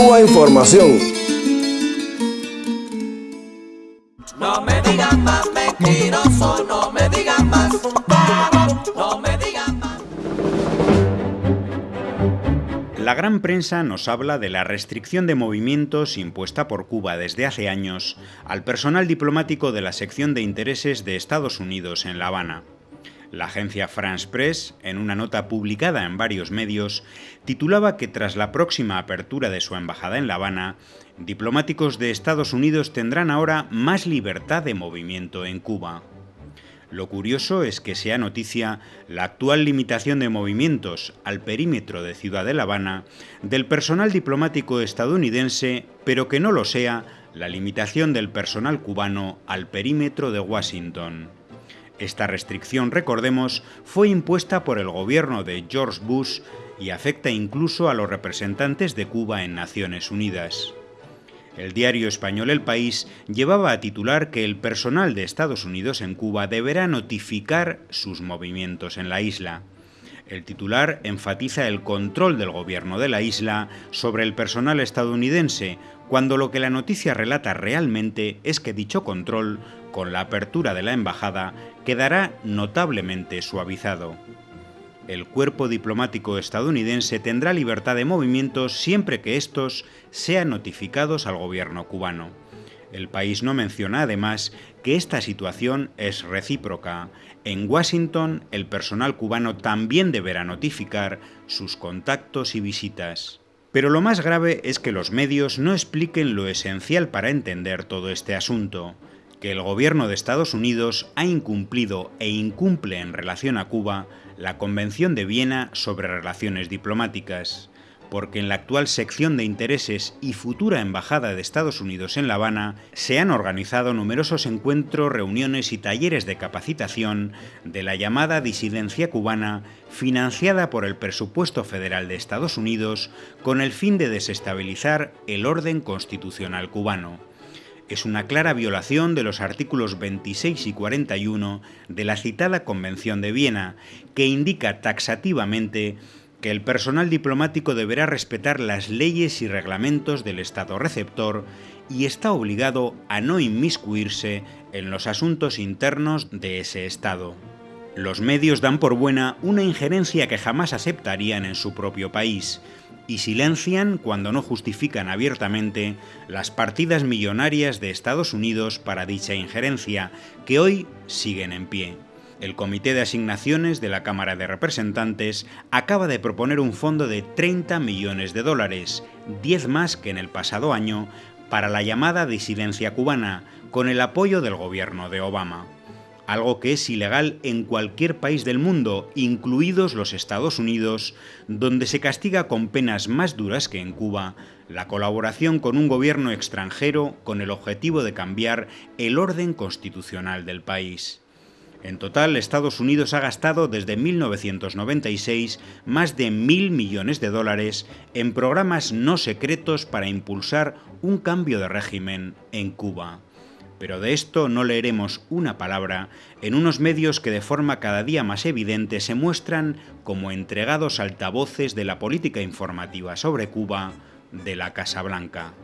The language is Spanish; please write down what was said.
Cuba Información. No me digan más mentiroso, no me digan más, no me digan más. La gran prensa nos habla de la restricción de movimientos impuesta por Cuba desde hace años al personal diplomático de la sección de intereses de Estados Unidos en La Habana. La agencia France Press, en una nota publicada en varios medios, titulaba que tras la próxima apertura de su embajada en La Habana, diplomáticos de Estados Unidos tendrán ahora más libertad de movimiento en Cuba. Lo curioso es que sea noticia la actual limitación de movimientos al perímetro de Ciudad de La Habana del personal diplomático estadounidense, pero que no lo sea la limitación del personal cubano al perímetro de Washington. Esta restricción, recordemos, fue impuesta por el gobierno de George Bush y afecta incluso a los representantes de Cuba en Naciones Unidas. El diario español El País llevaba a titular que el personal de Estados Unidos en Cuba deberá notificar sus movimientos en la isla. El titular enfatiza el control del gobierno de la isla sobre el personal estadounidense, cuando lo que la noticia relata realmente es que dicho control, con la apertura de la embajada, quedará notablemente suavizado. El cuerpo diplomático estadounidense tendrá libertad de movimientos siempre que estos sean notificados al gobierno cubano. El país no menciona además que esta situación es recíproca. En Washington, el personal cubano también deberá notificar sus contactos y visitas. Pero lo más grave es que los medios no expliquen lo esencial para entender todo este asunto que el gobierno de Estados Unidos ha incumplido e incumple en relación a Cuba la Convención de Viena sobre Relaciones Diplomáticas, porque en la actual sección de intereses y futura embajada de Estados Unidos en La Habana se han organizado numerosos encuentros, reuniones y talleres de capacitación de la llamada disidencia cubana financiada por el presupuesto federal de Estados Unidos con el fin de desestabilizar el orden constitucional cubano. Es una clara violación de los artículos 26 y 41 de la citada Convención de Viena, que indica taxativamente que el personal diplomático deberá respetar las leyes y reglamentos del Estado receptor y está obligado a no inmiscuirse en los asuntos internos de ese Estado. Los medios dan por buena una injerencia que jamás aceptarían en su propio país, y silencian cuando no justifican abiertamente las partidas millonarias de Estados Unidos para dicha injerencia, que hoy siguen en pie. El Comité de Asignaciones de la Cámara de Representantes acaba de proponer un fondo de 30 millones de dólares, 10 más que en el pasado año, para la llamada disidencia cubana, con el apoyo del gobierno de Obama algo que es ilegal en cualquier país del mundo, incluidos los Estados Unidos, donde se castiga con penas más duras que en Cuba la colaboración con un gobierno extranjero con el objetivo de cambiar el orden constitucional del país. En total, Estados Unidos ha gastado desde 1996 más de mil millones de dólares en programas no secretos para impulsar un cambio de régimen en Cuba pero de esto no leeremos una palabra en unos medios que de forma cada día más evidente se muestran como entregados altavoces de la política informativa sobre Cuba de la Casa Blanca.